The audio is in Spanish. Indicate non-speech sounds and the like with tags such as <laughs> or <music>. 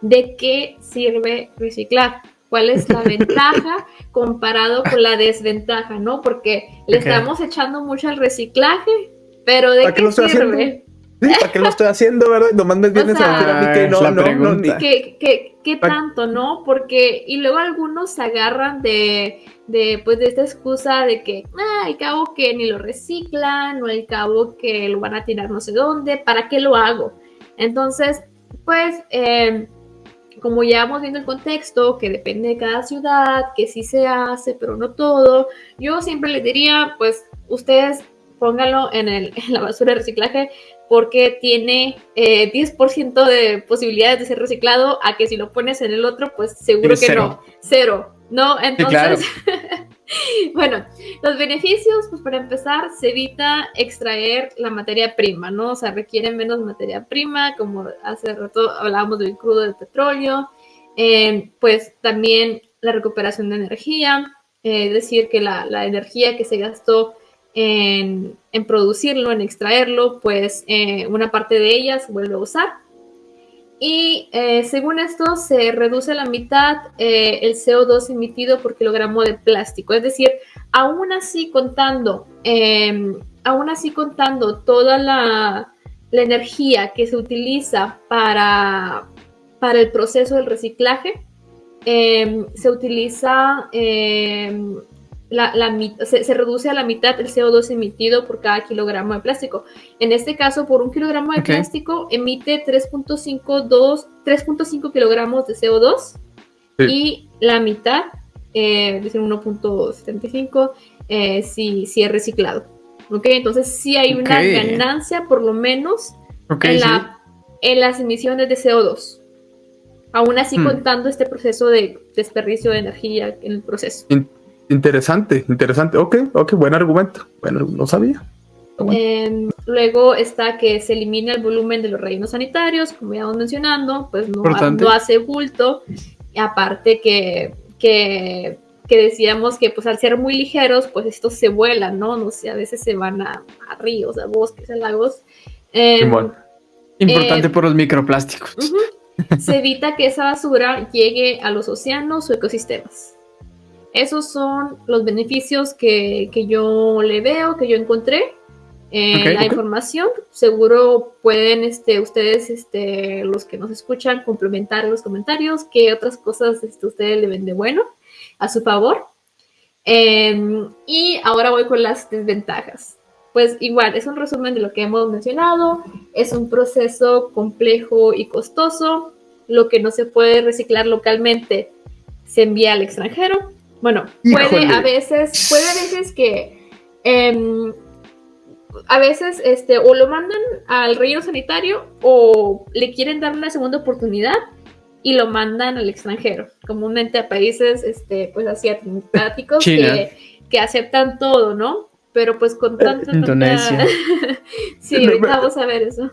de qué sirve reciclar, cuál es la <laughs> ventaja comparado con la desventaja, ¿no? Porque le estamos echando mucho al reciclaje, pero ¿de qué sirve? ¿Para qué lo estoy haciendo, verdad? Nomás me vienes a decir a mí que no, no, no, ¿Qué, qué, qué tanto, no? Porque, y luego algunos se agarran de, de, pues, de esta excusa de que, ah, al cabo que ni lo reciclan, o al cabo que lo van a tirar no sé dónde, ¿para qué lo hago? Entonces, pues, eh, como ya vamos viendo el contexto, que depende de cada ciudad, que sí se hace, pero no todo, yo siempre les diría, pues, ustedes pónganlo en, el, en la basura de reciclaje porque tiene eh, 10% de posibilidades de ser reciclado a que si lo pones en el otro, pues seguro que no, cero, ¿no? Entonces, <laughs> bueno, los beneficios, pues para empezar, se evita extraer la materia prima, ¿no? O sea, requiere menos materia prima, como hace rato hablábamos del crudo del petróleo, eh, pues también la recuperación de energía, eh, es decir, que la, la energía que se gastó en, producirlo, en extraerlo, pues eh, una parte de ella se vuelve a usar. Y eh, según esto, se reduce a la mitad eh, el CO2 emitido por kilogramo de plástico. Es decir, aún así contando, em, aún así contando toda la, la, energía que se utiliza para, para el proceso del reciclaje, em, se utiliza em, la, se, reduce a la mitad el CO2 emitido por cada kilogramo de plástico. En este caso, por un kilogramo de plástico emite 3.5 kilogramos de CO2 y la mitad, eh, es 1.75, eh, si, si, es reciclado. ¿Ok? Entonces sí hay una ganancia por lo menos en, la, en las emisiones de CO2 aún así hmm. contando este proceso de desperdicio de energía en el proceso. Interesante, interesante. Ok, ok, buen argumento. Bueno, no sabía. Em, luego está que se elimina el volumen de los rellenos sanitarios, como ya vamos mencionando, pues no, hace bulto. Y aparte que, que, decíamos que pues al ser muy ligeros, pues estos se vuelan, ¿no? No sé, a veces se van a, ríos, a bosques, a lagos. Em, Importante em, por los microplásticos. Se evita que esa basura llegue a los océanos o ecosistemas. Esos son los beneficios que, yo le veo, que yo encontré en la información. Seguro pueden este, ustedes, este, los que nos escuchan, complementar en los comentarios qué otras cosas este, ustedes le ven de bueno a su favor. Em, y ahora voy con las desventajas. Pues igual, es un resumen de lo que hemos mencionado. Es un proceso complejo y costoso. Lo que no se puede reciclar localmente se envía al extranjero bueno, puede a veces, puede a veces que em, a veces este, o lo mandan al relleno sanitario o le quieren dar una segunda oportunidad y lo mandan al extranjero, comúnmente a países este, pues asiáticos que, que aceptan todo, ¿no? Pero pues con tanta... Indonesia. <laughs> sí, ahorita vamos a ver eso.